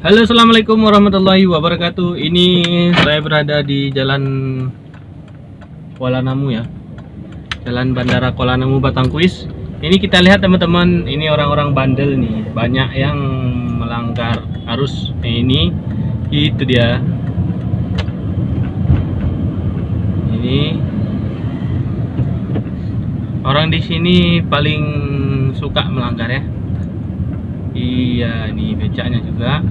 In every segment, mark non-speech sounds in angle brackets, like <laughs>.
Halo assalamualaikum warahmatullahi wabarakatuh. Ini saya berada di jalan Kuala Namu ya. Jalan Bandara Kuala Namu Batangkuis. Ini kita lihat teman-teman Ini orang-orang bandel nih. Banyak yang melanggar arus. Nah, Ini Itu dia. Ini. Orang di sini paling suka melanggar ya Iya, ini becaknya juga.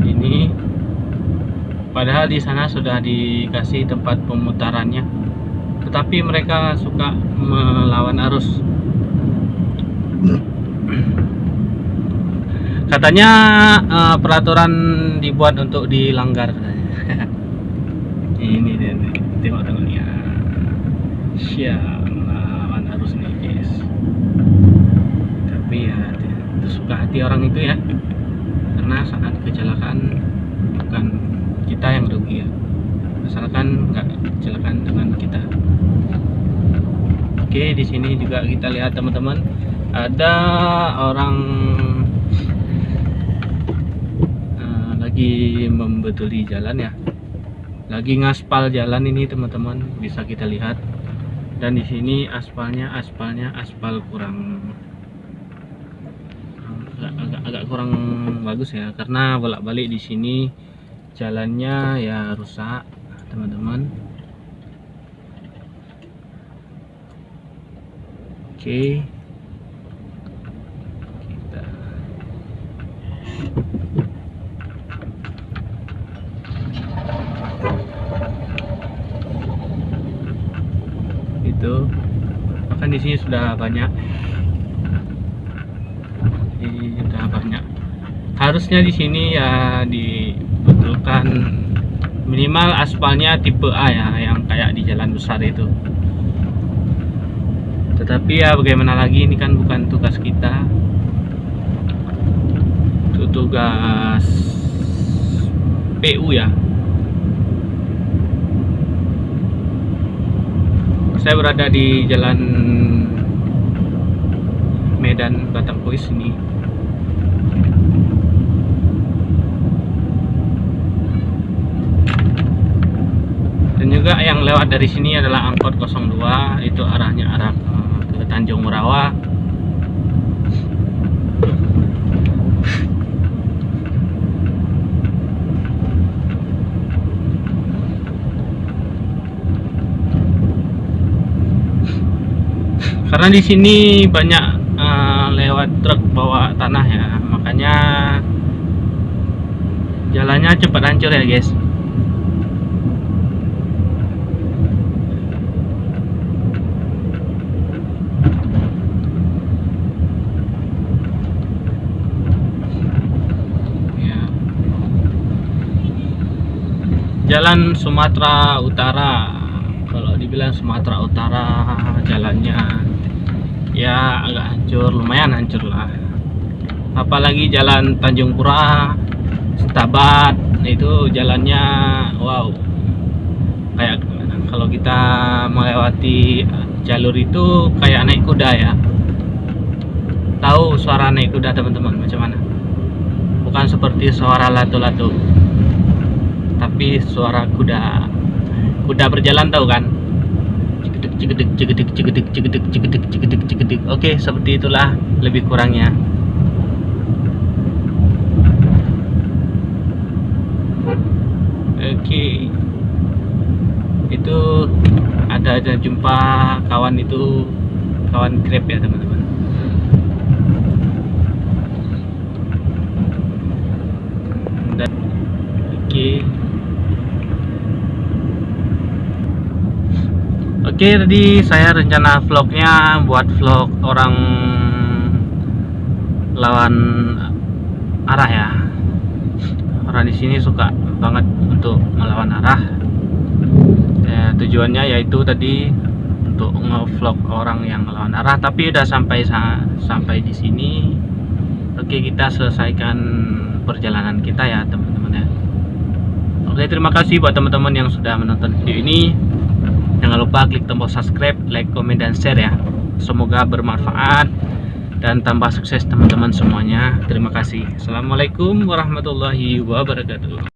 Ini padahal di sana sudah dikasih tempat pemutarannya. Tetapi mereka suka melawan arus. Katanya uh, peraturan dibuat untuk dilanggar. <laughs> ini dia tengok tengok ya. Siap melawan arus nih guys. Tapi ya suka hati orang itu ya. Karena saat kecelakaan bukan kita yang rugi ya. Asalkan nggak kecelakaan dengan kita. Oke di sini juga kita lihat teman-teman. Ada orang uh, lagi membetuli jalan ya lagi ngaspal jalan ini teman-teman. Bisa kita lihat. Dan di sini aspalnya aspalnya aspal kurang agak, agak, agak kurang bagus ya. Karena bolak-balik di sini jalannya ya rusak teman-teman. Oke. kita itu bahkan di sini sudah banyak. Ini sudah banyak. Harusnya di sini ya dibetulkan minimal aspalnya tipe A ya yang kayak di jalan besar itu. Tetapi ya bagaimana lagi ini kan bukan tugas kita. Itu tugas PU ya saya berada di jalan Medan Batangkuis ini. Dan juga yang lewat dari sini adalah angkot 02 itu arahnya arah ke Tanjung Murawa karena di sini banyak uh, lewat truk bawa tanah ya. Makanya jalannya cepat hancur ya guys. Ya. Jalan Sumatera Utara. Kalau dibilang Sumatera Utara jalannya ya agak hancur lumayan hancur lah. Apalagi jalan Tanjung Pura Setabat itu jalannya wow. Kayak kalau kita melewati jalur itu kayak naik kuda ya. Tahu suara naik kuda teman-teman macam mana? Bukan seperti suara lato-lato tapi suara kuda. Kuda berjalan tahu kan? Cegedek cegedek cegedek cegedek cegedek cegedek cegedek oke seperti itulah lebih kurangnya. Oke. Itu ada ada jumpa kawan itu kawan grab ya teman-teman dan oke Oke tadi saya rencana vlognya buat vlog orang lawan arah ya. Orang di sini suka banget untuk melawan arah. Ya, tujuannya yaitu tadi untuk ngevlog orang yang melawan arah tapi udah sampai sampai di sini. Oke kita selesaikan perjalanan kita ya teman-teman ya. Oke terima kasih buat teman-teman yang sudah menonton video ini Jangan lupa klik tombol subscribe, like, komen, dan share ya. Semoga bermanfaat dan tambah sukses teman-teman semuanya. Terima kasih. Assalamualaikum warahmatullahi wabarakatuh.